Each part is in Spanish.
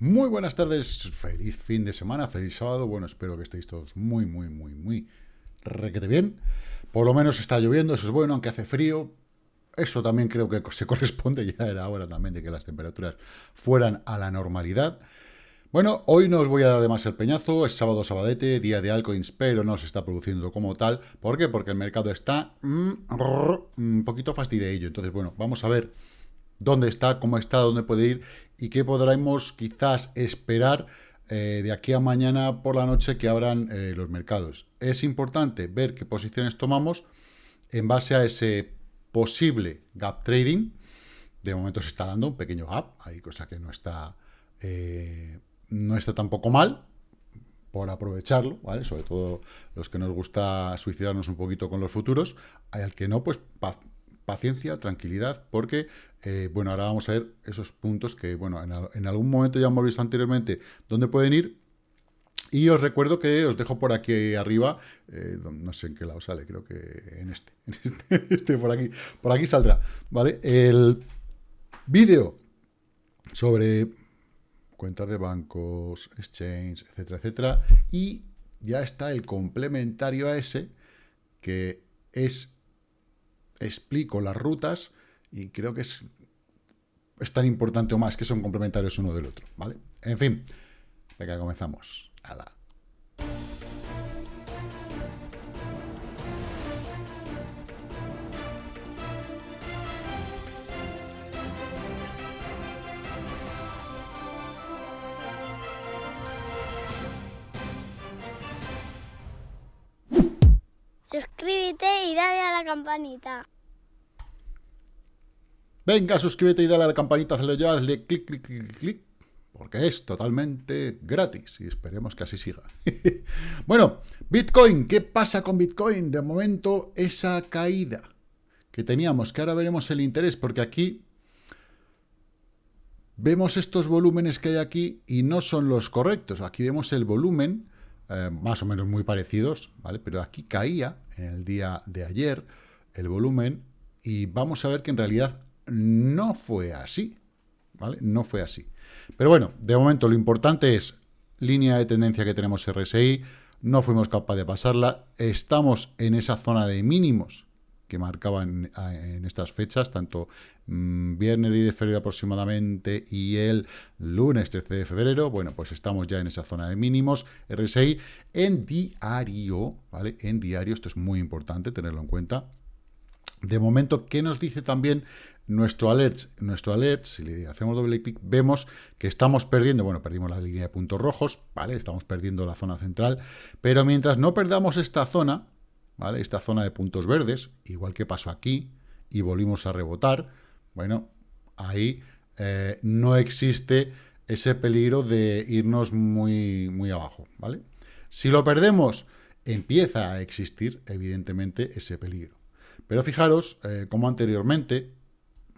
Muy buenas tardes, feliz fin de semana, feliz sábado. Bueno, espero que estéis todos muy, muy, muy, muy requete bien. Por lo menos está lloviendo, eso es bueno, aunque hace frío. Eso también creo que se corresponde, ya era hora también de que las temperaturas fueran a la normalidad. Bueno, hoy no os voy a dar además el peñazo, es sábado sabadete, día de altcoins, pero no se está produciendo como tal. ¿Por qué? Porque el mercado está mm, un poquito fastidiado. Entonces, bueno, vamos a ver dónde está, cómo está, dónde puede ir y qué podremos quizás esperar eh, de aquí a mañana por la noche que abran eh, los mercados. Es importante ver qué posiciones tomamos en base a ese posible gap trading. De momento se está dando un pequeño gap, hay cosa que no está... Eh, no está tampoco mal, por aprovecharlo, ¿vale? Sobre todo los que nos gusta suicidarnos un poquito con los futuros. Al que no, pues paciencia, tranquilidad, porque, eh, bueno, ahora vamos a ver esos puntos que, bueno, en, algún momento ya hemos visto anteriormente dónde pueden ir. Y os recuerdo que os dejo por aquí arriba, eh, no sé en qué lado sale, creo que en este, en este, este por aquí, por aquí saldrá, ¿vale? El vídeo sobre cuentas de bancos, exchange, etcétera, etcétera. Y ya está el complementario a ese, que es, explico las rutas, y creo que es, es tan importante o más que son complementarios uno del otro, ¿vale? En fin, venga, comenzamos. la y dale a la campanita. Venga, suscríbete y dale a la campanita, hazle ya, hazle clic, clic, clic, clic, porque es totalmente gratis y esperemos que así siga. bueno, Bitcoin, ¿qué pasa con Bitcoin? De momento, esa caída que teníamos, que ahora veremos el interés, porque aquí vemos estos volúmenes que hay aquí y no son los correctos. Aquí vemos el volumen eh, más o menos muy parecidos, ¿vale? Pero aquí caía en el día de ayer el volumen y vamos a ver que en realidad no fue así, ¿vale? No fue así. Pero bueno, de momento lo importante es línea de tendencia que tenemos RSI, no fuimos capaces de pasarla, estamos en esa zona de mínimos que marcaban en estas fechas, tanto mm, viernes 10 de febrero aproximadamente y el lunes 13 de febrero, bueno, pues estamos ya en esa zona de mínimos, RSI, en diario, ¿vale? En diario, esto es muy importante tenerlo en cuenta. De momento, ¿qué nos dice también nuestro alert? Nuestro alert, si le hacemos doble clic, vemos que estamos perdiendo, bueno, perdimos la línea de puntos rojos, ¿vale? Estamos perdiendo la zona central, pero mientras no perdamos esta zona, esta zona de puntos verdes, igual que pasó aquí, y volvimos a rebotar, bueno, ahí eh, no existe ese peligro de irnos muy, muy abajo, ¿vale? Si lo perdemos, empieza a existir, evidentemente, ese peligro. Pero fijaros, eh, como anteriormente,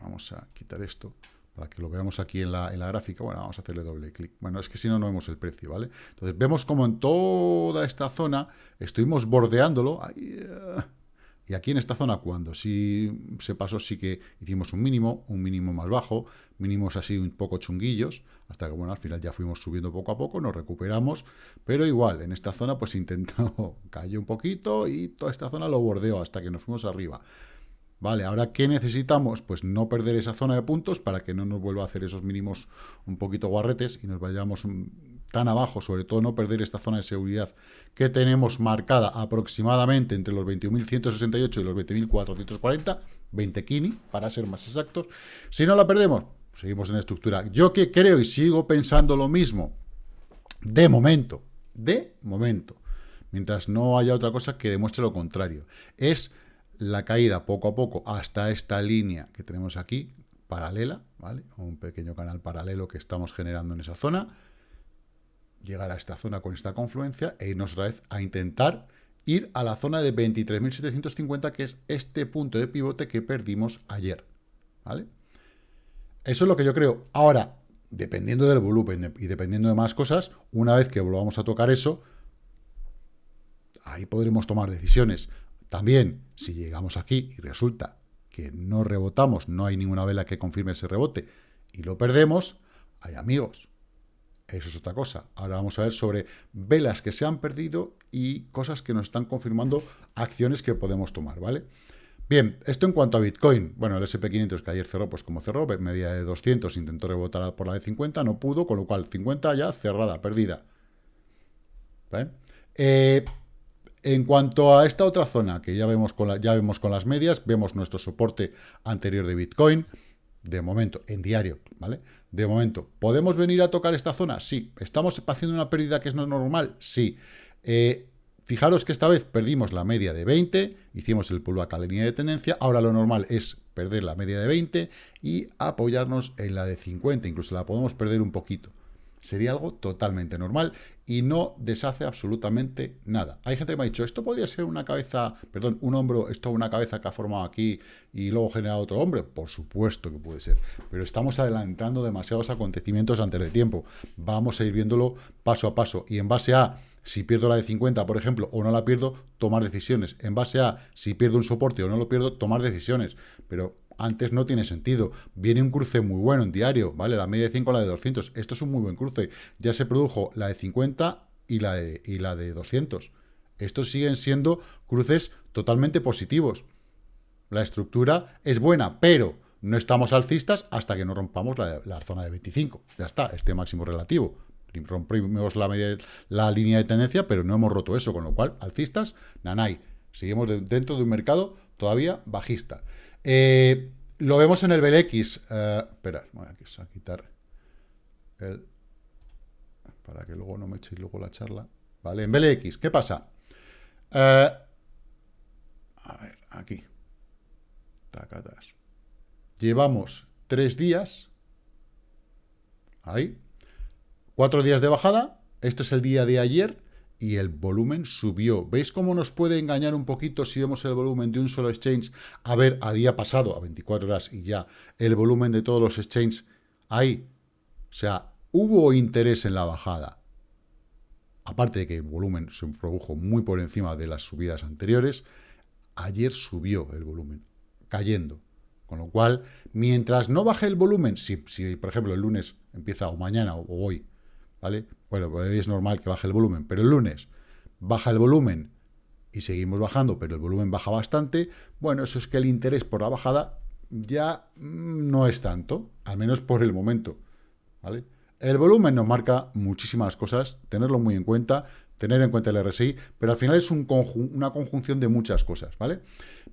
vamos a quitar esto, para que lo veamos aquí en la, gráfica, bueno, vamos a hacerle doble clic. Bueno, es que si no, no vemos el precio, ¿vale? Entonces, vemos como en toda esta zona estuvimos bordeándolo, eh, y aquí en esta zona, cuando sí se pasó, sí que hicimos un mínimo, un mínimo más bajo, mínimos así un poco chunguillos, hasta que, bueno, al final ya fuimos subiendo poco a poco, nos recuperamos, pero igual, en esta zona, pues intentó, cayó un poquito, y toda esta zona lo bordeó hasta que nos fuimos arriba. Vale, ahora, ¿qué necesitamos? Pues no perder esa zona de puntos para que no nos vuelva a hacer esos mínimos un poquito guarretes y nos vayamos tan abajo, sobre todo no perder esta zona de seguridad que tenemos marcada aproximadamente entre los 21.168 y los 20.440, 20 kini, para ser más exactos. Si no la perdemos, seguimos en estructura. Yo que creo y sigo pensando lo mismo, de momento, de momento, mientras no haya otra cosa que demuestre lo contrario, es la caída poco a poco hasta esta línea que tenemos aquí, paralela, ¿vale? Un pequeño canal paralelo que estamos generando en esa zona, llegar a esta zona con esta confluencia e irnos otra vez a intentar ir a la zona de 23.750, que es este punto de pivote que perdimos ayer, ¿vale? Eso es lo que yo creo. Ahora, dependiendo del volumen y dependiendo de más cosas, una vez que volvamos a tocar eso, ahí podremos tomar decisiones. También, si llegamos aquí y resulta que no rebotamos, no hay ninguna vela que confirme ese rebote y lo perdemos, hay amigos. Eso es otra cosa. Ahora vamos a ver sobre velas que se han perdido y cosas que nos están confirmando acciones que podemos tomar, ¿vale? Bien, esto en cuanto a Bitcoin. Bueno, el SP500 que ayer cerró, pues como cerró, media de 200, intentó rebotar por la de 50, no pudo, con lo cual 50 ya cerrada, perdida. ¿Vale? Eh, en cuanto a esta otra zona, que ya vemos, con ya vemos con las medias, vemos nuestro soporte anterior de Bitcoin, de momento, en diario, ¿vale? De momento, ¿podemos venir a tocar esta zona? Sí. ¿Estamos haciendo una pérdida que es no normal? Sí. Eh, fijaros que esta vez perdimos la media de 20, hicimos el pullback a la línea de tendencia, ahora lo normal es perder la media de 20 y apoyarnos en la de 50, incluso la podemos perder un poquito. Sería algo totalmente normal y no deshace absolutamente nada. Hay gente que me ha dicho, esto podría ser una cabeza, perdón, un hombro, esto una cabeza que ha formado aquí y luego genera otro hombre. Por supuesto que puede ser, pero estamos adelantando demasiados acontecimientos antes de tiempo. Vamos a ir viéndolo paso a paso y en base a si pierdo la de 50, por ejemplo, o no la pierdo, tomar decisiones. En base a si pierdo un soporte o no lo pierdo, tomar decisiones. Pero antes no tiene sentido. Viene un cruce muy bueno en diario, ¿vale? La media de 5 la de 200. Esto es un muy buen cruce. Ya se produjo la de 50 y la de, y la de 200. Estos siguen siendo cruces totalmente positivos. La estructura es buena, pero no estamos alcistas hasta que no rompamos la, la zona de 25. Ya está, este máximo relativo. Rompimos la, media, la línea de tendencia, pero no hemos roto eso, con lo cual, alcistas, nanay. Seguimos dentro de un mercado todavía bajista. Eh, lo vemos en el BLX. Eh, espera, voy a quitar el... Para que luego no me echéis luego la charla. Vale, en BLX, ¿qué pasa? Eh, a ver, aquí. Tacatas. Llevamos tres días. Ahí. Cuatro días de bajada. Esto es el día de ayer y el volumen subió. ¿Veis cómo nos puede engañar un poquito si vemos el volumen de un solo exchange? A ver, a día pasado, a 24 horas y ya, el volumen de todos los exchanges ahí. O sea, hubo interés en la bajada. Aparte de que el volumen se produjo muy por encima de las subidas anteriores, ayer subió el volumen, cayendo. Con lo cual, mientras no baje el volumen, si, si por ejemplo el lunes empieza o mañana o hoy, ¿vale? Bueno, pues es normal que baje el volumen, pero el lunes baja el volumen y seguimos bajando, pero el volumen baja bastante, bueno, eso es que el interés por la bajada ya mm, no es tanto, al menos por el momento, ¿vale? El volumen nos marca muchísimas cosas, tenerlo muy en cuenta, tener en cuenta el RSI, pero al final es un una conjunción de muchas cosas, ¿vale?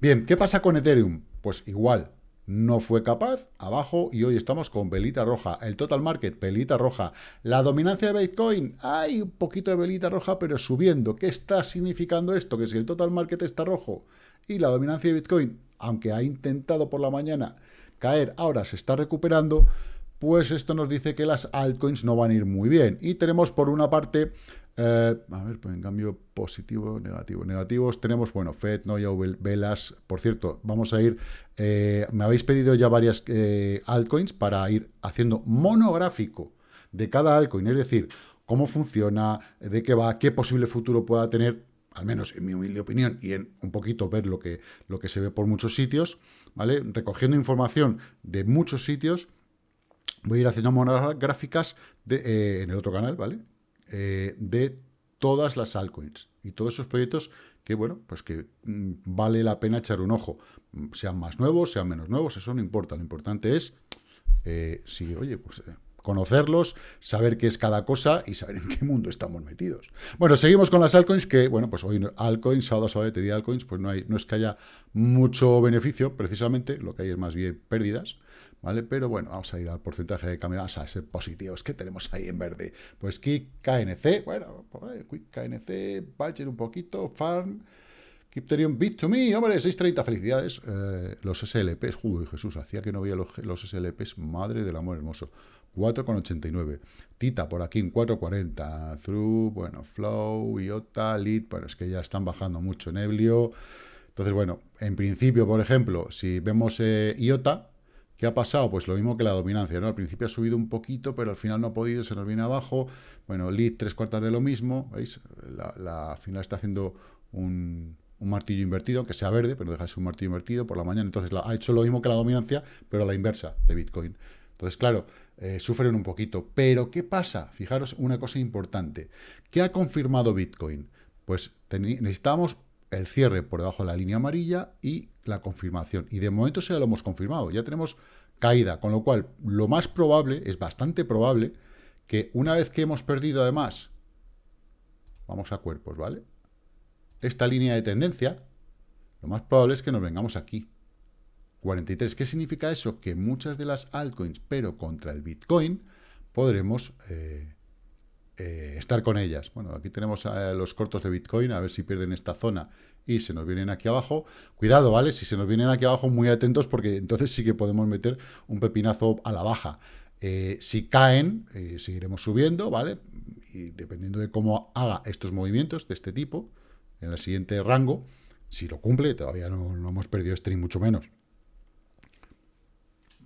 Bien, ¿qué pasa con Ethereum? Pues igual, no fue capaz, abajo, y hoy estamos con velita roja. El total market, velita roja. La dominancia de Bitcoin, hay un poquito de velita roja, pero subiendo. ¿Qué está significando esto? Que si el total market está rojo y la dominancia de Bitcoin, aunque ha intentado por la mañana caer, ahora se está recuperando, pues esto nos dice que las altcoins no van a ir muy bien. Y tenemos por una parte eh, a ver, pues en cambio, positivo, negativo. Negativos tenemos, bueno, FED, Noya, Velas. Por cierto, vamos a ir, eh, me habéis pedido ya varias eh, altcoins para ir haciendo monográfico de cada altcoin, es decir, cómo funciona, de qué va, qué posible futuro pueda tener, al menos en mi humilde opinión, y en un poquito ver lo que, lo que se ve por muchos sitios, ¿vale? Recogiendo información de muchos sitios, voy a ir haciendo monográficas de, en el otro canal, ¿vale? Eh, de todas las altcoins y todos esos proyectos que, bueno, pues que mm, vale la pena echar un ojo. Sean más nuevos, sean menos nuevos, eso no importa. Lo importante es, eh, oye, pues... Eh, conocerlos, saber qué es cada cosa y saber en qué mundo estamos metidos. Bueno, seguimos con las altcoins, que, bueno, pues hoy altcoins, sábado, sábado, te di altcoins, pues no, hay, no es que haya mucho beneficio, precisamente, lo que hay es más bien pérdidas, ¿vale? Pero bueno, vamos a ir al porcentaje de cambio, vamos a ser positivos. ¿Qué tenemos ahí en verde? Pues Kik KNC, bueno, pues, Quick KNC, Badger un poquito, Farm, Kipterion Bit2Me, hombre, 6.30, felicidades. Eh, los SLPs, uy, Jesús, hacía que no veía los, los SLPs, madre del amor hermoso. 4,89. Tita por aquí en 4,40. Through, bueno, Flow, IOTA, Lead, bueno, es que ya están bajando mucho Neblio. Entonces, bueno, en principio, por ejemplo, si vemos eh, IOTA, ¿Qué ha pasado? Pues lo mismo que la dominancia, ¿no? Al principio ha subido un poquito, pero al final no ha podido, se nos viene abajo. Bueno, lead tres cuartas de lo mismo, ¿veis? La, final está haciendo un, martillo invertido, aunque sea verde, pero deja de ser un martillo invertido por la mañana. Entonces ha hecho lo mismo que la dominancia, pero a la inversa de Bitcoin. Entonces, claro, eh, sufren un poquito. Pero, ¿qué pasa? Fijaros una cosa importante. ¿Qué ha confirmado Bitcoin? Pues necesitamos el cierre por debajo de la línea amarilla y la confirmación. Y de momento ya lo hemos confirmado. Ya tenemos caída, con lo cual lo más probable, es bastante probable, que una vez que hemos perdido además, vamos a cuerpos, ¿vale? Esta línea de tendencia, lo más probable es que nos vengamos aquí. 43. ¿Qué significa eso? Que muchas de las altcoins, pero contra el Bitcoin, podremos eh, eh, estar con ellas. Bueno, aquí tenemos a los cortos de Bitcoin, a ver si pierden esta zona y se nos vienen aquí abajo. Cuidado, ¿vale? Si se nos vienen aquí abajo, muy atentos, porque entonces sí que podemos meter un pepinazo a la baja. Eh, si caen, seguiremos subiendo, ¿vale? Y dependiendo de cómo haga estos movimientos de este tipo, en el siguiente rango, si lo cumple, todavía no, no hemos perdido este ni mucho menos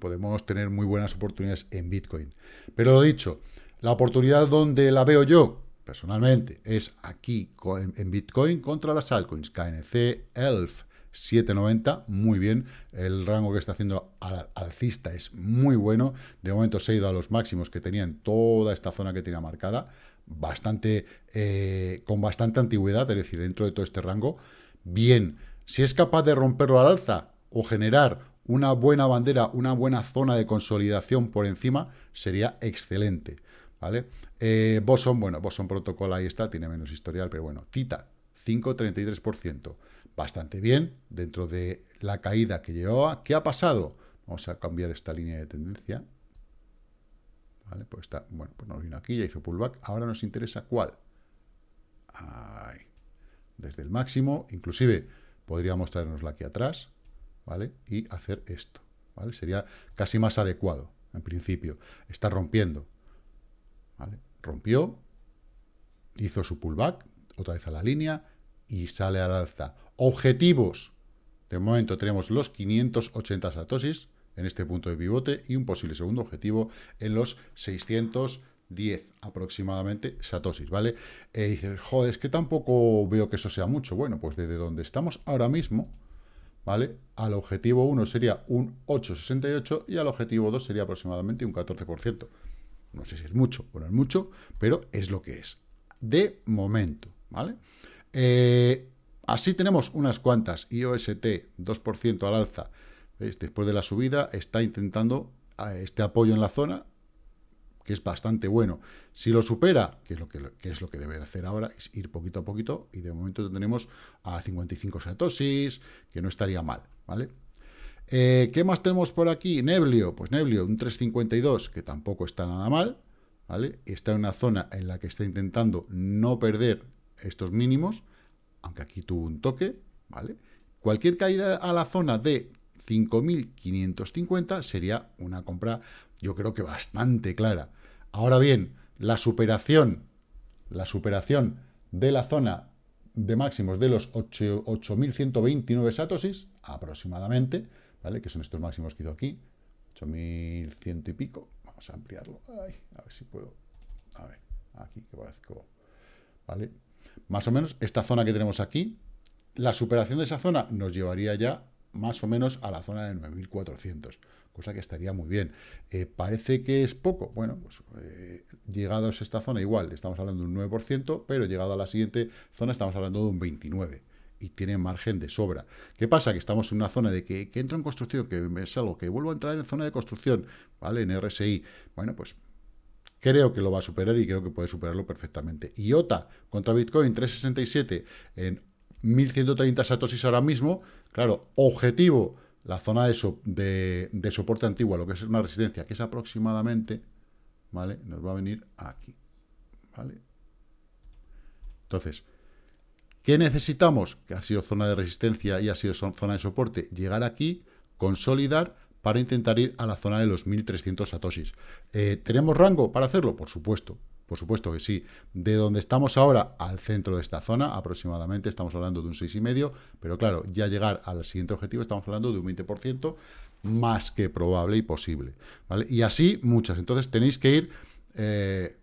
podemos tener muy buenas oportunidades en Bitcoin. Pero lo dicho, la oportunidad donde la veo yo, personalmente, es aquí en Bitcoin contra las altcoins, KNC, ELF, 790, muy bien, el rango que está haciendo alcista es muy bueno, de momento se ha ido a los máximos que tenía en toda esta zona que tenía marcada, bastante, eh, con bastante antigüedad, es decir, dentro de todo este rango, bien, si es capaz de romperlo al alza o generar una buena bandera, una buena zona de consolidación por encima, sería excelente, ¿vale? Eh, Boson, bueno, Boson Protocol ahí está, tiene menos historial, pero bueno, Tita, 5,33%, bastante bien, dentro de la caída que llevaba. ¿Qué ha pasado? Vamos a cambiar esta línea de tendencia, ¿vale? Pues está, bueno, pues nos vino aquí, ya hizo pullback, ahora nos interesa cuál. Ahí. Desde el máximo, inclusive podría mostrarnosla aquí atrás, ¿vale? Y hacer esto, ¿vale? Sería casi más adecuado, en principio. Está rompiendo, Rompió, hizo su pullback, otra vez a la línea, y sale al alza. Objetivos. De momento tenemos los 580 satosis en este punto de pivote y un posible segundo objetivo en los 610 aproximadamente satosis, ¿vale? Y dices, joder, es que tampoco veo que eso sea mucho. Bueno, pues desde donde estamos ahora mismo, ¿vale? Al objetivo 1 sería un 8,68 y al objetivo 2 sería aproximadamente un 14%. No sé si es mucho o no es mucho, pero es lo que es. De momento, ¿vale? Eh, así tenemos unas cuantas. IOST, 2% al alza. Después de la subida está intentando eh, este apoyo en la zona que es bastante bueno. Si lo supera, que es lo que, es lo que debe de hacer ahora, es ir poquito a poquito, y de momento tenemos a 55 satosis, que no estaría mal, ¿vale? Eh, ¿Qué más tenemos por aquí? Neblio, pues Neblio, un 352, que tampoco está nada mal, ¿vale? Está en una zona en la que está intentando no perder estos mínimos, aunque aquí tuvo un toque, ¿vale? Cualquier caída a la zona de 5.550 sería una compra yo creo que bastante clara. Ahora bien, la superación, la superación de la zona de máximos de los 8.129 satosis, aproximadamente, ¿vale? Que son estos máximos que hizo aquí, 8.100 y pico. Vamos a ampliarlo. a ver si puedo. A ver, aquí que parezco. ¿Vale? Más o menos esta zona que tenemos aquí, la superación de esa zona nos llevaría ya más o menos a la zona de 9.400 cosa que estaría muy bien. Eh, ¿Parece que es poco? Bueno, pues eh, llegados a esta zona igual, estamos hablando de un 9%, pero llegado a la siguiente zona estamos hablando de un 29% y tiene margen de sobra. ¿Qué pasa? Que estamos en una zona de que, que entro en construcción, que es algo que vuelvo a entrar en zona de construcción, ¿vale? En RSI. Bueno, pues creo que lo va a superar y creo que puede superarlo perfectamente. IOTA contra Bitcoin 367 en 1130 satosis ahora mismo. Claro, objetivo la zona de, de, soporte antiguo, lo que es una resistencia, que es aproximadamente, ¿vale? Nos va a venir aquí, ¿vale? Entonces, ¿qué necesitamos? Que ha sido zona de resistencia y ha sido zona de soporte. Llegar aquí, consolidar, para intentar ir a la zona de los 1300 satoshis. Eh, ¿Tenemos rango para hacerlo? Por supuesto. Por supuesto que sí. De donde estamos ahora al centro de esta zona, aproximadamente estamos hablando de un 6,5, pero claro, ya llegar al siguiente objetivo estamos hablando de un 20% más que probable y posible. ¿vale? Y así muchas. Entonces tenéis que ir... Eh,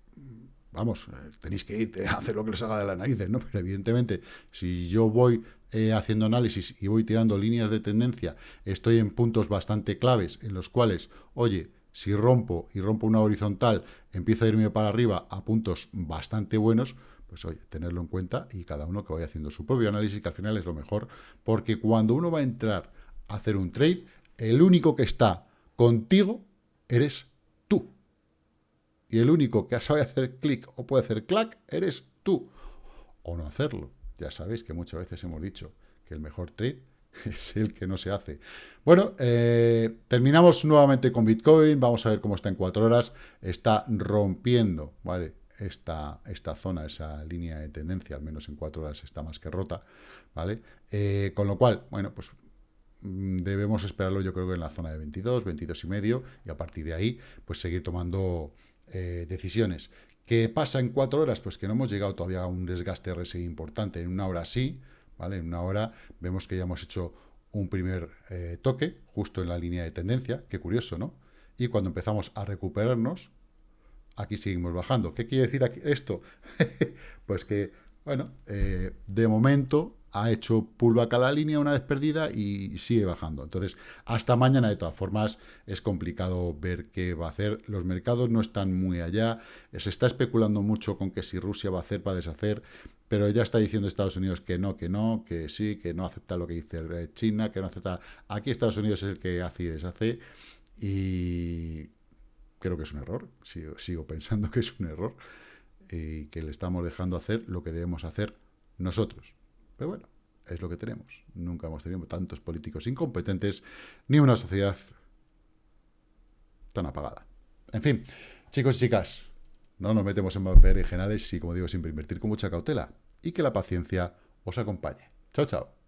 vamos, eh, tenéis que ir a hacer lo que les haga de las narices, ¿no? Pero evidentemente, si yo voy eh, haciendo análisis y voy tirando líneas de tendencia, estoy en puntos bastante claves en los cuales, oye, Si rompo y rompo una horizontal, empiezo a irme para arriba a puntos bastante buenos, pues oye, tenerlo en cuenta y cada uno que vaya haciendo su propio análisis, que al final es lo mejor, porque cuando uno va a entrar a hacer un trade, el único que está contigo eres. Y el único que sabe hacer clic o puede hacer clac eres tú. O no hacerlo. Ya sabéis que muchas veces hemos dicho que el mejor trade es el que no se hace. Bueno, eh, terminamos nuevamente con Bitcoin. Vamos a ver cómo está en cuatro horas. Está rompiendo, ¿vale? esta, esta zona, esa línea de tendencia, al menos en cuatro horas está más que rota, ¿vale? Eh, con lo cual, bueno, pues mm, debemos esperarlo yo creo que en la zona de 22, 22 y medio, y a partir de ahí, pues seguir tomando eh, decisiones. ¿Qué pasa en cuatro horas? Pues que no hemos llegado todavía a un desgaste RSI importante. En una hora sí, ¿vale? En una hora vemos que ya hemos hecho un primer eh, toque, justo en la línea de tendencia, qué curioso, ¿no? Y cuando empezamos a recuperarnos, aquí seguimos bajando. ¿Qué quiere decir aquí esto? pues que, bueno, eh, de momento ha hecho pullback a la línea una vez perdida y sigue bajando. Entonces, hasta mañana, de todas formas, es complicado ver qué va a hacer. Los mercados no están muy allá. Se está especulando mucho con que si Rusia va a hacer, va a deshacer, pero ya está diciendo Estados Unidos que no, que no, que sí, que no acepta lo que dice China, que no acepta... Aquí Estados Unidos es el que hace y deshace y creo que es un error, sigo, pensando que es un error y que le estamos dejando hacer lo que debemos hacer nosotros. Pero bueno, es lo que tenemos. Nunca hemos tenido tantos políticos incompetentes ni una sociedad tan apagada. En fin, chicos y chicas, no nos metemos en generales y, como digo, siempre invertir con mucha cautela y que la paciencia os acompañe. Chao, chao.